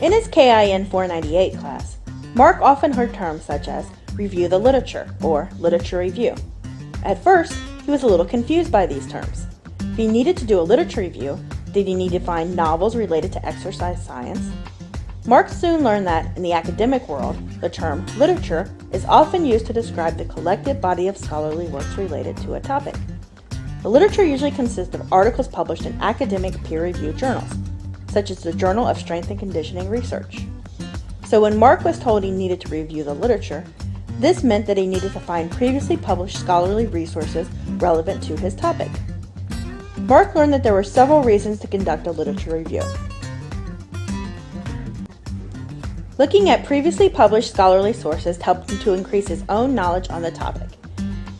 In his KIN 498 class, Mark often heard terms such as review the literature or literature review. At first, he was a little confused by these terms. If he needed to do a literature review, did he need to find novels related to exercise science? Mark soon learned that, in the academic world, the term literature is often used to describe the collective body of scholarly works related to a topic. The literature usually consists of articles published in academic peer-reviewed journals, such as the Journal of Strength and Conditioning Research. So when Mark was told he needed to review the literature, this meant that he needed to find previously published scholarly resources relevant to his topic. Mark learned that there were several reasons to conduct a literature review. Looking at previously published scholarly sources helped him to increase his own knowledge on the topic.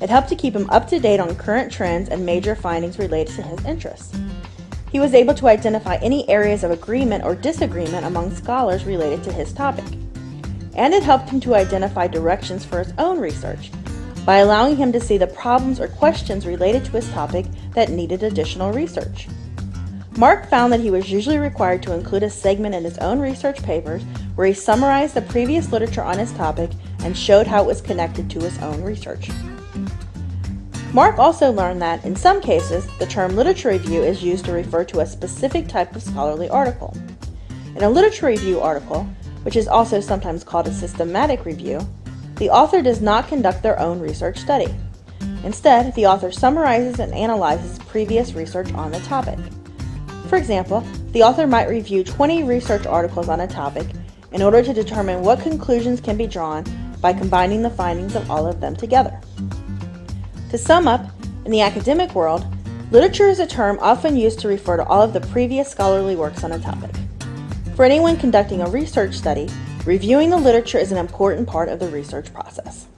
It helped to keep him up to date on current trends and major findings related to his interests. He was able to identify any areas of agreement or disagreement among scholars related to his topic. And it helped him to identify directions for his own research by allowing him to see the problems or questions related to his topic that needed additional research. Mark found that he was usually required to include a segment in his own research papers where he summarized the previous literature on his topic and showed how it was connected to his own research. Mark also learned that, in some cases, the term literature review is used to refer to a specific type of scholarly article. In a literature review article, which is also sometimes called a systematic review, the author does not conduct their own research study. Instead, the author summarizes and analyzes previous research on the topic. For example, the author might review 20 research articles on a topic in order to determine what conclusions can be drawn by combining the findings of all of them together. To sum up, in the academic world, literature is a term often used to refer to all of the previous scholarly works on a topic. For anyone conducting a research study, reviewing the literature is an important part of the research process.